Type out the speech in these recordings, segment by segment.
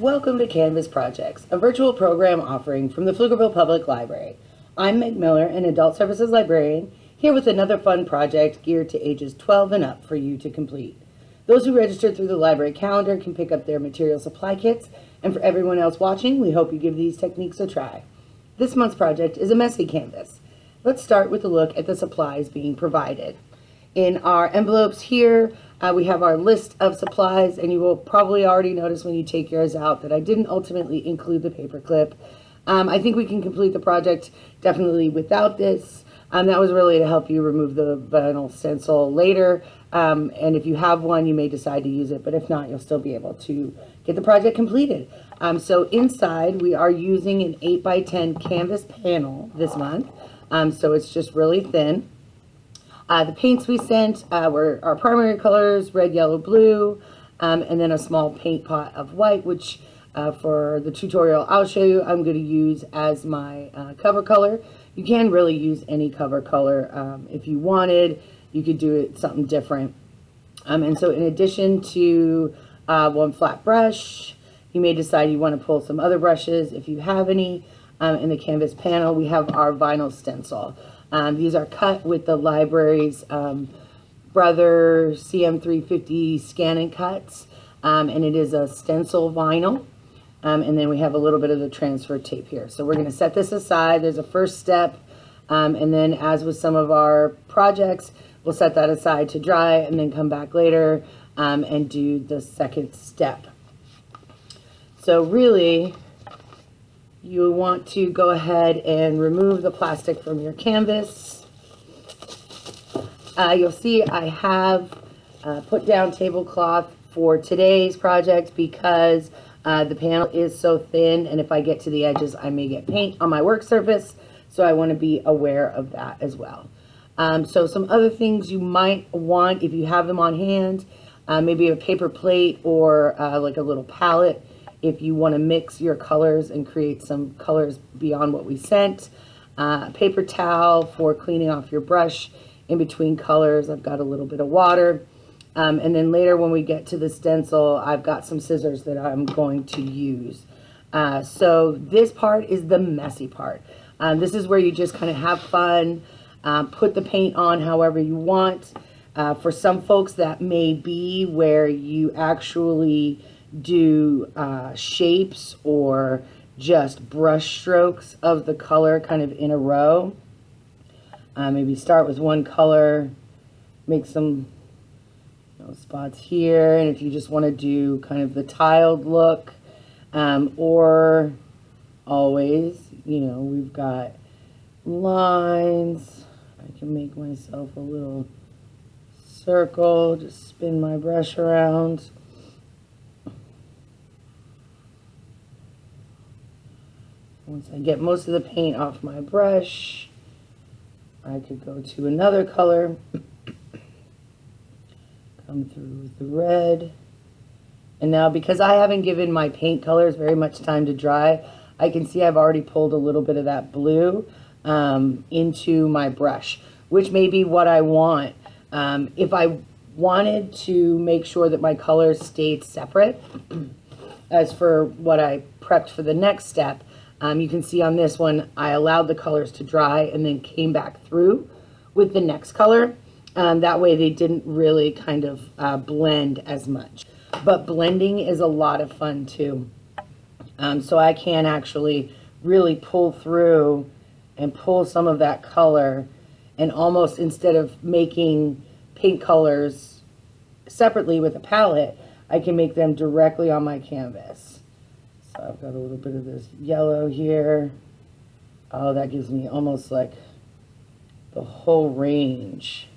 Welcome to Canvas Projects, a virtual program offering from the Pflugerville Public Library. I'm Meg Miller, an Adult Services Librarian, here with another fun project geared to ages 12 and up for you to complete. Those who registered through the library calendar can pick up their material supply kits, and for everyone else watching, we hope you give these techniques a try. This month's project is a messy canvas. Let's start with a look at the supplies being provided. In our envelopes here, uh, we have our list of supplies, and you will probably already notice when you take yours out that I didn't ultimately include the paper clip. Um, I think we can complete the project definitely without this. Um, that was really to help you remove the vinyl stencil later. Um, and if you have one, you may decide to use it, but if not, you'll still be able to get the project completed. Um, so inside, we are using an 8 by 10 canvas panel this month. Um, so it's just really thin. Uh, the paints we sent uh, were our primary colors, red, yellow, blue, um, and then a small paint pot of white, which uh, for the tutorial I'll show you, I'm going to use as my uh, cover color. You can really use any cover color. Um, if you wanted, you could do it something different. Um, and so in addition to uh, one flat brush, you may decide you want to pull some other brushes if you have any. Um, in the canvas panel, we have our vinyl stencil. Um, these are cut with the library's um, Brother CM350 ScanNCuts, um, and it is a stencil vinyl. Um, and then we have a little bit of the transfer tape here. So we're going to set this aside. There's a first step, um, and then as with some of our projects, we'll set that aside to dry and then come back later um, and do the second step. So really, you want to go ahead and remove the plastic from your canvas. Uh, you'll see I have uh, put down tablecloth for today's project because uh, the panel is so thin and if I get to the edges I may get paint on my work surface so I want to be aware of that as well. Um, so some other things you might want if you have them on hand, uh, maybe a paper plate or uh, like a little palette if you want to mix your colors and create some colors beyond what we sent. Uh, paper towel for cleaning off your brush in between colors. I've got a little bit of water. Um, and then later when we get to the stencil, I've got some scissors that I'm going to use. Uh, so this part is the messy part. Um, this is where you just kind of have fun, um, put the paint on however you want. Uh, for some folks, that may be where you actually do uh, shapes or just brush strokes of the color kind of in a row. Uh, maybe start with one color, make some you know, spots here, and if you just want to do kind of the tiled look, um, or always, you know, we've got lines. I can make myself a little circle, just spin my brush around. Once I get most of the paint off my brush, I could go to another color, come through with the red. And now because I haven't given my paint colors very much time to dry, I can see I've already pulled a little bit of that blue um, into my brush, which may be what I want. Um, if I wanted to make sure that my colors stayed separate, as for what I prepped for the next step, um, you can see on this one, I allowed the colors to dry and then came back through with the next color. Um, that way they didn't really kind of uh, blend as much. But blending is a lot of fun too. Um, so I can actually really pull through and pull some of that color and almost instead of making paint colors separately with a palette, I can make them directly on my canvas. I've got a little bit of this yellow here. Oh, that gives me almost like the whole range.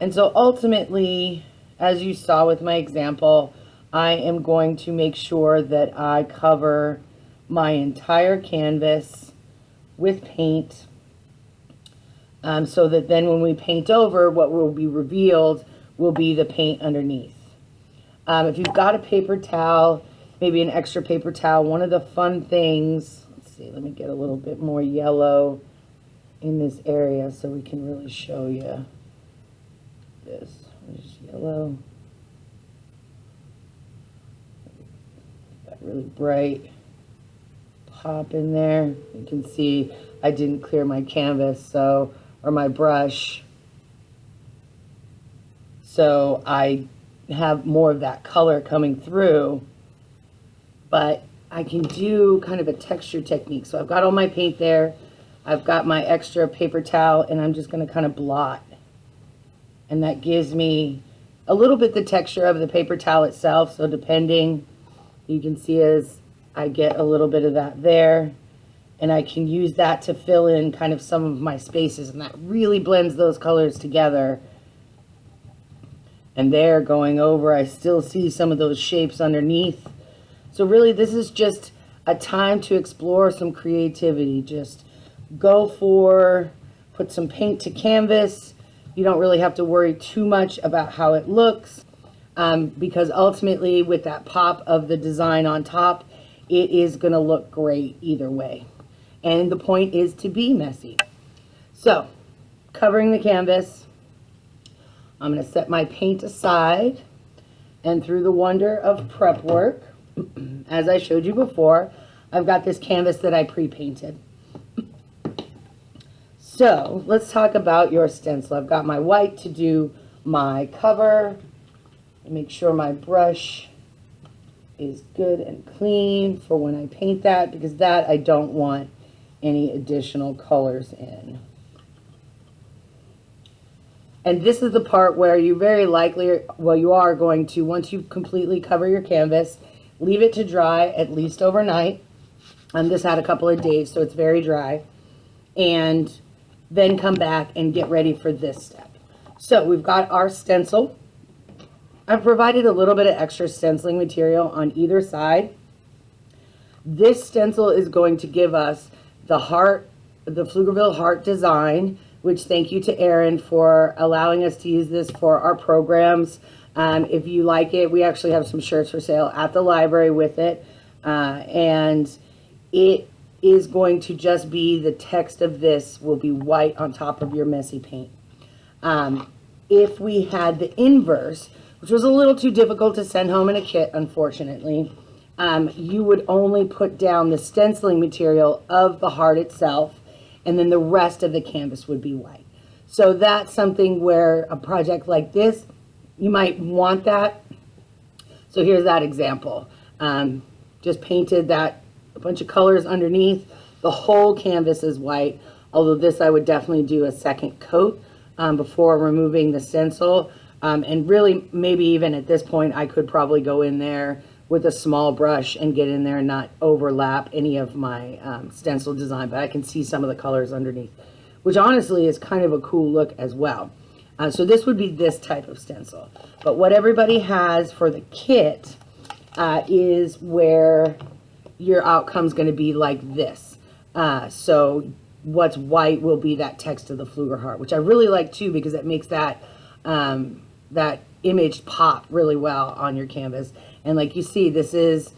And so ultimately, as you saw with my example, I am going to make sure that I cover my entire canvas with paint um, so that then when we paint over, what will be revealed will be the paint underneath. Um, if you've got a paper towel, maybe an extra paper towel. One of the fun things, let's see, let me get a little bit more yellow in this area so we can really show you this. There's yellow. That really bright pop in there. You can see I didn't clear my canvas, so, or my brush. So I have more of that color coming through, but I can do kind of a texture technique. So I've got all my paint there. I've got my extra paper towel and I'm just going to kind of blot. And that gives me a little bit the texture of the paper towel itself. So depending, you can see as I get a little bit of that there. And I can use that to fill in kind of some of my spaces. And that really blends those colors together. And there going over, I still see some of those shapes underneath. So really this is just a time to explore some creativity. Just go for, put some paint to canvas. You don't really have to worry too much about how it looks um, because ultimately with that pop of the design on top, it is going to look great either way. And the point is to be messy. So, covering the canvas, I'm going to set my paint aside and through the wonder of prep work, as I showed you before, I've got this canvas that I pre-painted. So let's talk about your stencil. I've got my white to do my cover. Make sure my brush is good and clean for when I paint that because that I don't want any additional colors in. And this is the part where you very likely, well, you are going to, once you completely cover your canvas, leave it to dry at least overnight. And this had a couple of days, so it's very dry. And then come back and get ready for this step. So we've got our stencil. I've provided a little bit of extra stenciling material on either side. This stencil is going to give us the heart, the Pflugerville heart design, which thank you to Erin for allowing us to use this for our programs. Um, if you like it, we actually have some shirts for sale at the library with it. Uh, and it is going to just be the text of this will be white on top of your messy paint. Um, if we had the inverse, which was a little too difficult to send home in a kit, unfortunately, um, you would only put down the stenciling material of the heart itself, and then the rest of the canvas would be white. So that's something where a project like this, you might want that. So here's that example. Um, just painted that a bunch of colors underneath. The whole canvas is white, although this I would definitely do a second coat um, before removing the stencil. Um, and really, maybe even at this point, I could probably go in there with a small brush and get in there and not overlap any of my um, stencil design, but I can see some of the colors underneath, which honestly is kind of a cool look as well. Uh, so this would be this type of stencil. But what everybody has for the kit uh, is where your outcome is going to be like this. Uh, so what's white will be that text of the Pfluger heart, which I really like too because it makes that um, that image pop really well on your canvas. And like you see, this is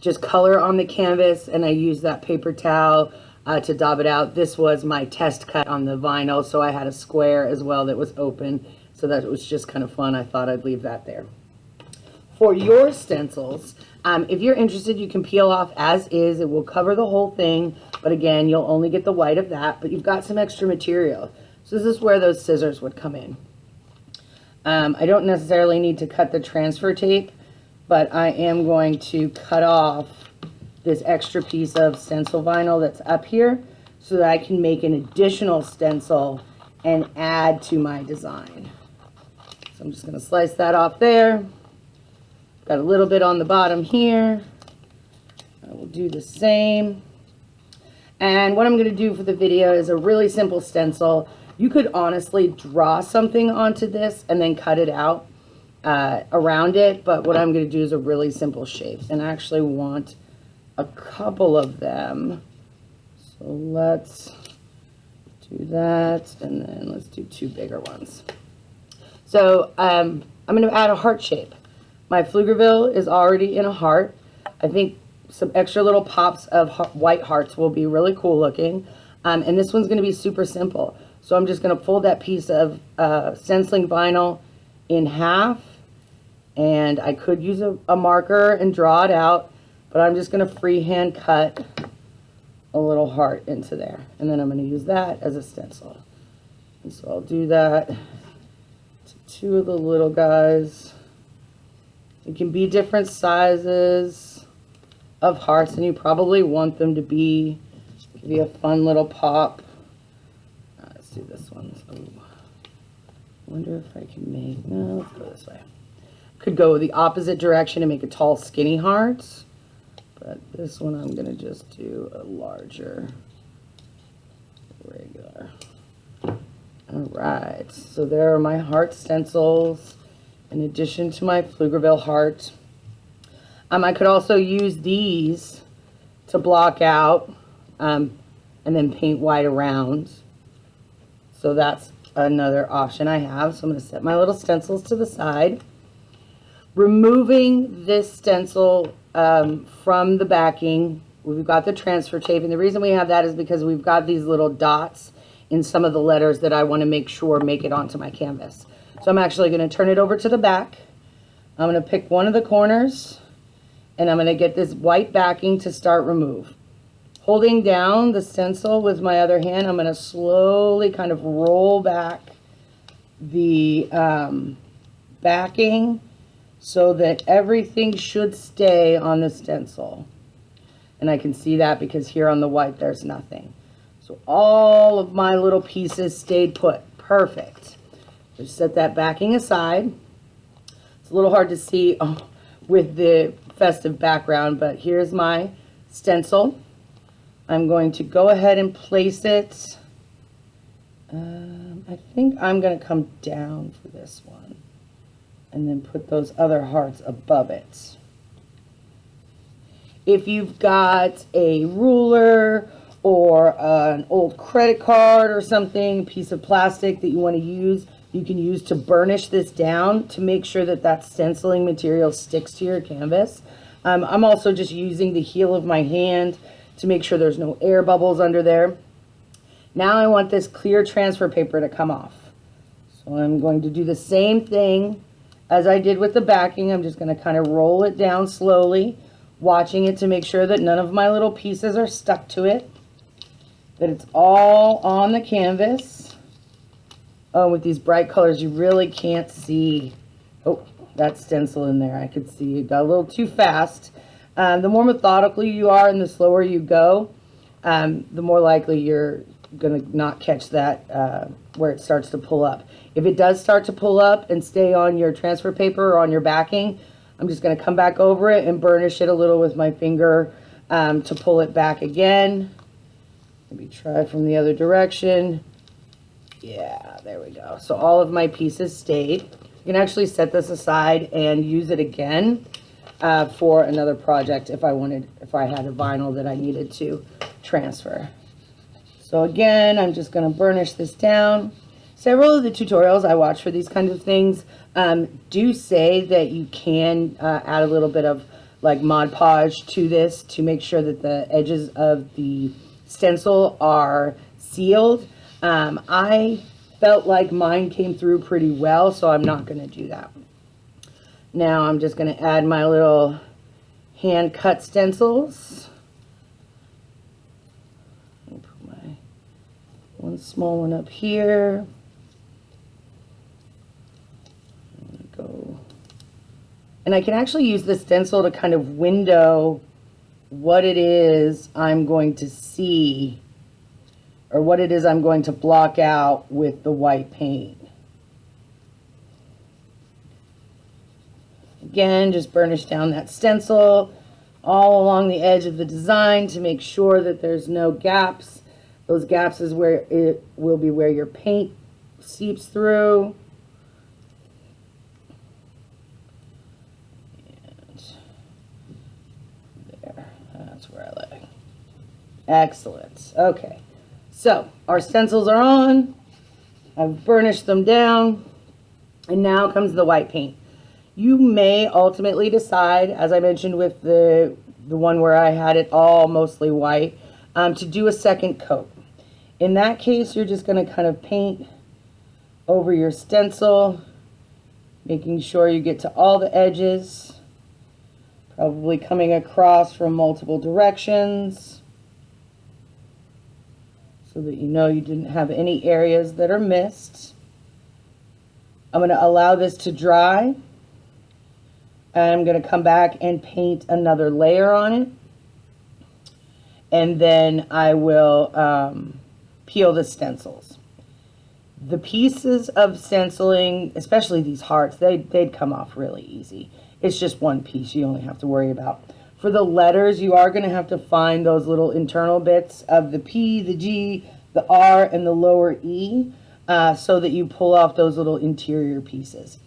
just color on the canvas, and I use that paper towel uh, to daub it out. This was my test cut on the vinyl, so I had a square as well that was open, so that was just kind of fun. I thought I'd leave that there. For your stencils, um, if you're interested, you can peel off as is. It will cover the whole thing, but again, you'll only get the white of that, but you've got some extra material. So this is where those scissors would come in. Um, I don't necessarily need to cut the transfer tape, but I am going to cut off this extra piece of stencil vinyl that's up here so that I can make an additional stencil and add to my design. So I'm just going to slice that off there. Got a little bit on the bottom here. I will do the same. And what I'm going to do for the video is a really simple stencil. You could honestly draw something onto this and then cut it out uh, around it. But what I'm going to do is a really simple shape. And I actually want a couple of them. So let's do that. And then let's do two bigger ones. So um, I'm going to add a heart shape. My Pflugerville is already in a heart. I think some extra little pops of white hearts will be really cool looking. Um, and this one's going to be super simple. So I'm just going to fold that piece of uh, stenciling vinyl in half. And I could use a, a marker and draw it out. But I'm just going to freehand cut a little heart into there. And then I'm going to use that as a stencil. And so I'll do that to two of the little guys. It can be different sizes of hearts, and you probably want them to be, give you a fun little pop. Uh, let's do this one. Wonder if I can make, no, let's go this way. Could go the opposite direction and make a tall, skinny heart. But this one I'm going to just do a larger, regular. All right, so there are my heart stencils in addition to my Pflugerville heart. Um, I could also use these to block out um, and then paint white around. So that's another option I have. So I'm going to set my little stencils to the side. Removing this stencil um, from the backing, we've got the transfer tape. And the reason we have that is because we've got these little dots in some of the letters that I want to make sure make it onto my canvas. So I'm actually going to turn it over to the back. I'm going to pick one of the corners and I'm going to get this white backing to start remove. Holding down the stencil with my other hand, I'm going to slowly kind of roll back the um, backing so that everything should stay on the stencil. And I can see that because here on the white there's nothing. So all of my little pieces stayed put. Perfect. Just set that backing aside. It's a little hard to see oh, with the festive background, but here's my stencil. I'm going to go ahead and place it. Um, I think I'm going to come down for this one and then put those other hearts above it. If you've got a ruler or uh, an old credit card or something, piece of plastic that you want to use, you can use to burnish this down to make sure that that stenciling material sticks to your canvas. Um, I'm also just using the heel of my hand to make sure there's no air bubbles under there. Now I want this clear transfer paper to come off. So I'm going to do the same thing as I did with the backing. I'm just going to kind of roll it down slowly, watching it to make sure that none of my little pieces are stuck to it, that it's all on the canvas. Oh, with these bright colors, you really can't see. Oh, that stencil in there. I could see it got a little too fast. Um, the more methodical you are and the slower you go, um, the more likely you're going to not catch that uh, where it starts to pull up. If it does start to pull up and stay on your transfer paper or on your backing, I'm just going to come back over it and burnish it a little with my finger um, to pull it back again. Maybe try from the other direction. Yeah, there we go. So all of my pieces stayed. You can actually set this aside and use it again uh, for another project if I wanted, if I had a vinyl that I needed to transfer. So again, I'm just going to burnish this down. Several of the tutorials I watch for these kinds of things um, do say that you can uh, add a little bit of like Mod Podge to this to make sure that the edges of the stencil are sealed. Um, I felt like mine came through pretty well, so I'm not going to do that. Now I'm just going to add my little hand cut stencils. Put my one small one up here. Go. And I can actually use the stencil to kind of window what it is I'm going to see or what it is I'm going to block out with the white paint. Again, just burnish down that stencil all along the edge of the design to make sure that there's no gaps. Those gaps is where it will be where your paint seeps through. And there, that's where I like. Excellent. Okay. So our stencils are on. I've burnished them down. And now comes the white paint. You may ultimately decide, as I mentioned with the, the one where I had it all mostly white, um, to do a second coat. In that case, you're just going to kind of paint over your stencil, making sure you get to all the edges. Probably coming across from multiple directions so that you know you didn't have any areas that are missed. I'm going to allow this to dry. I'm going to come back and paint another layer on it. And then I will um, peel the stencils. The pieces of stenciling, especially these hearts, they, they'd come off really easy. It's just one piece you only have to worry about. For the letters, you are going to have to find those little internal bits of the P, the G, the R, and the lower E uh, so that you pull off those little interior pieces.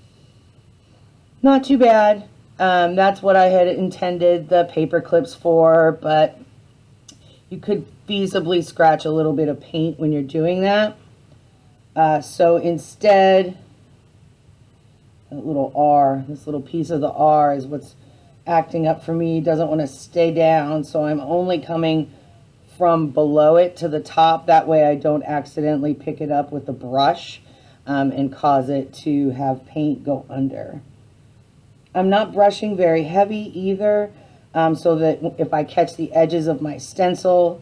Not too bad. Um, that's what I had intended the paper clips for, but you could feasibly scratch a little bit of paint when you're doing that. Uh, so instead, that little R, this little piece of the R is what's acting up for me. Doesn't want to stay down, so I'm only coming from below it to the top. That way I don't accidentally pick it up with the brush um, and cause it to have paint go under. I'm not brushing very heavy either, um, so that if I catch the edges of my stencil,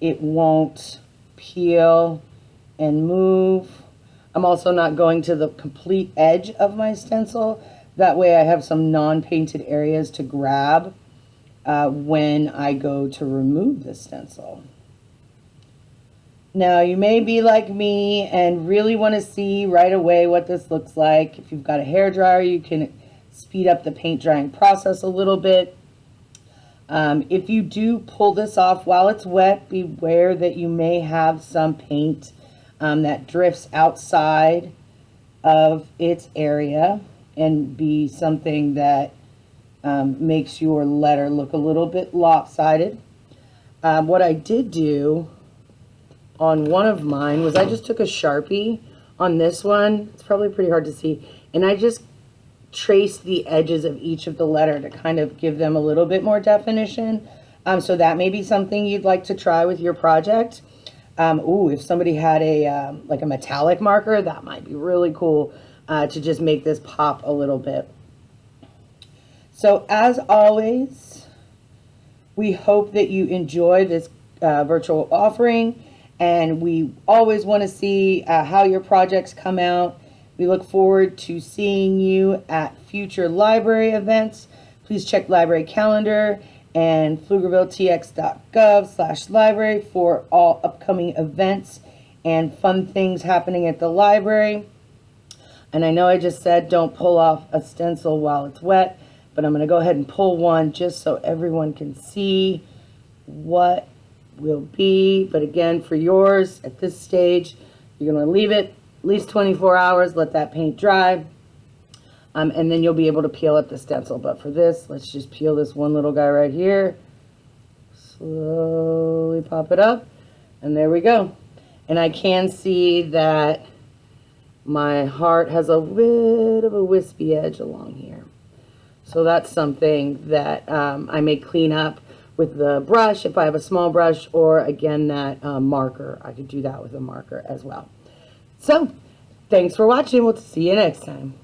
it won't peel and move. I'm also not going to the complete edge of my stencil. That way I have some non-painted areas to grab uh, when I go to remove the stencil. Now you may be like me and really want to see right away what this looks like. If you've got a hair dryer, you can speed up the paint drying process a little bit. Um, if you do pull this off while it's wet, beware that you may have some paint um, that drifts outside of its area and be something that um, makes your letter look a little bit lopsided. Um, what I did do on one of mine was I just took a Sharpie on this one. It's probably pretty hard to see. And I just traced the edges of each of the letter to kind of give them a little bit more definition. Um, so that may be something you'd like to try with your project. Um, ooh, if somebody had a um, like a metallic marker, that might be really cool uh, to just make this pop a little bit. So as always, we hope that you enjoy this uh, virtual offering and we always want to see uh, how your projects come out. We look forward to seeing you at future library events. Please check library calendar and pflugervilletx.gov slash library for all upcoming events and fun things happening at the library. And I know I just said don't pull off a stencil while it's wet, but I'm going to go ahead and pull one just so everyone can see what will be. But again, for yours at this stage, you're going to leave it least 24 hours, let that paint dry, um, and then you'll be able to peel up the stencil. But for this, let's just peel this one little guy right here. Slowly pop it up. And there we go. And I can see that my heart has a bit of a wispy edge along here. So that's something that um, I may clean up with the brush if I have a small brush or again that uh, marker. I could do that with a marker as well. So thanks for watching. We'll see you next time.